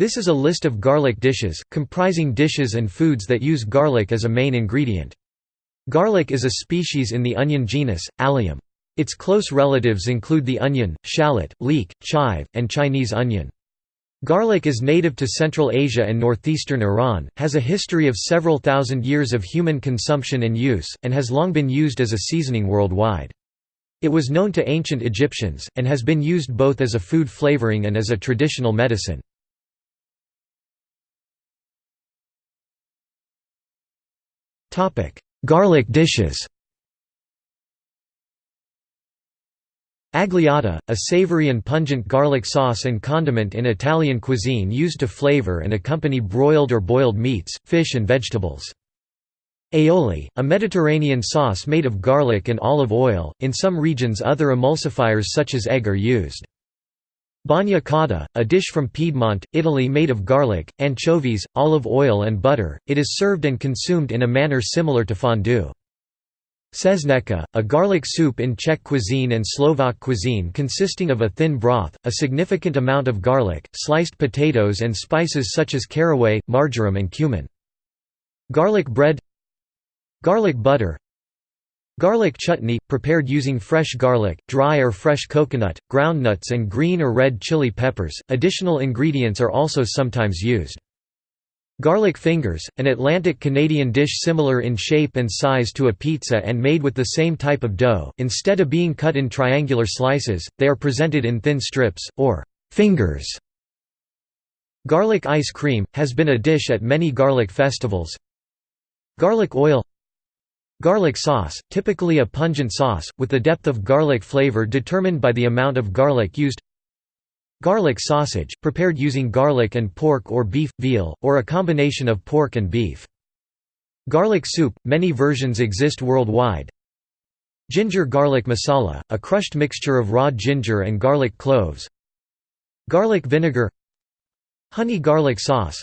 This is a list of garlic dishes, comprising dishes and foods that use garlic as a main ingredient. Garlic is a species in the onion genus, Allium. Its close relatives include the onion, shallot, leek, chive, and Chinese onion. Garlic is native to Central Asia and northeastern Iran, has a history of several thousand years of human consumption and use, and has long been used as a seasoning worldwide. It was known to ancient Egyptians, and has been used both as a food flavoring and as a traditional medicine. Garlic dishes Agliata, a savory and pungent garlic sauce and condiment in Italian cuisine used to flavor and accompany broiled or boiled meats, fish and vegetables. Aioli, a Mediterranean sauce made of garlic and olive oil, in some regions other emulsifiers such as egg are used. Bagna càuda, a dish from Piedmont, Italy made of garlic, anchovies, olive oil and butter, it is served and consumed in a manner similar to fondue. Česnečka, a garlic soup in Czech cuisine and Slovak cuisine consisting of a thin broth, a significant amount of garlic, sliced potatoes and spices such as caraway, marjoram and cumin. Garlic bread Garlic butter Garlic chutney, prepared using fresh garlic, dry or fresh coconut, groundnuts and green or red chili peppers. Additional ingredients are also sometimes used. Garlic fingers, an Atlantic Canadian dish similar in shape and size to a pizza and made with the same type of dough, instead of being cut in triangular slices, they are presented in thin strips, or fingers. Garlic ice cream, has been a dish at many garlic festivals. Garlic oil Garlic sauce, typically a pungent sauce, with the depth of garlic flavor determined by the amount of garlic used Garlic sausage, prepared using garlic and pork or beef, veal, or a combination of pork and beef. Garlic soup, many versions exist worldwide. Ginger garlic masala, a crushed mixture of raw ginger and garlic cloves. Garlic vinegar Honey garlic sauce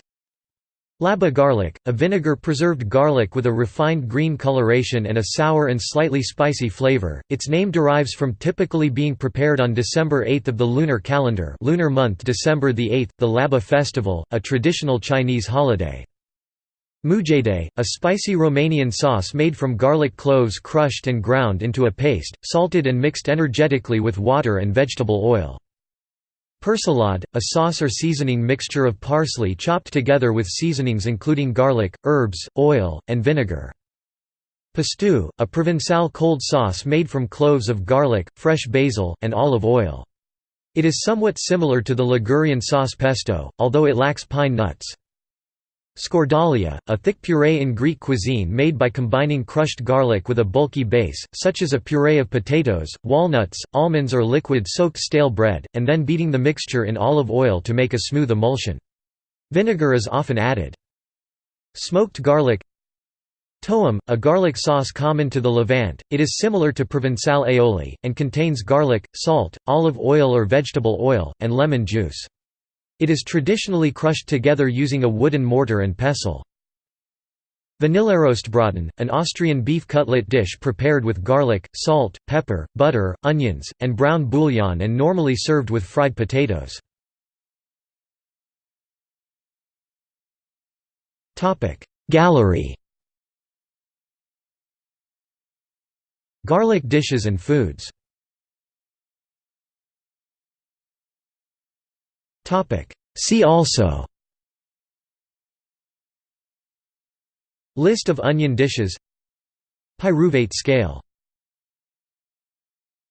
Laba garlic, a vinegar-preserved garlic with a refined green coloration and a sour and slightly spicy flavor. Its name derives from typically being prepared on December 8 of the lunar calendar, lunar month December the 8th, the Laba festival, a traditional Chinese holiday. Mujdei, a spicy Romanian sauce made from garlic cloves crushed and ground into a paste, salted and mixed energetically with water and vegetable oil. Persillade, a sauce or seasoning mixture of parsley chopped together with seasonings including garlic, herbs, oil, and vinegar. Pistou, a Provençal cold sauce made from cloves of garlic, fresh basil, and olive oil. It is somewhat similar to the Ligurian sauce pesto, although it lacks pine nuts. Skordalia, a thick puree in Greek cuisine made by combining crushed garlic with a bulky base, such as a puree of potatoes, walnuts, almonds or liquid soaked stale bread, and then beating the mixture in olive oil to make a smooth emulsion. Vinegar is often added. Smoked garlic Toum, a garlic sauce common to the Levant, it is similar to Provençal aioli, and contains garlic, salt, olive oil or vegetable oil, and lemon juice. It is traditionally crushed together using a wooden mortar and pestle. Vanillerostbraten, an Austrian beef cutlet dish prepared with garlic, salt, pepper, butter, onions, and brown bouillon and normally served with fried potatoes. Gallery Garlic dishes and foods See also. List of onion dishes. Pyruvate scale